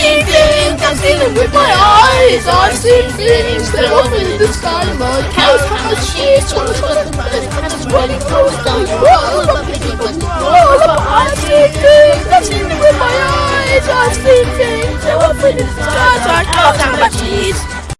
seen things, I've seen with my eyes. I've seen things that are in the sky. My cows have a cheese, so much the birds, and it's running close down. Roll up, piggy, but roll up. I've seen things, I've seen them with my eyes. I've seen things that are in the sky.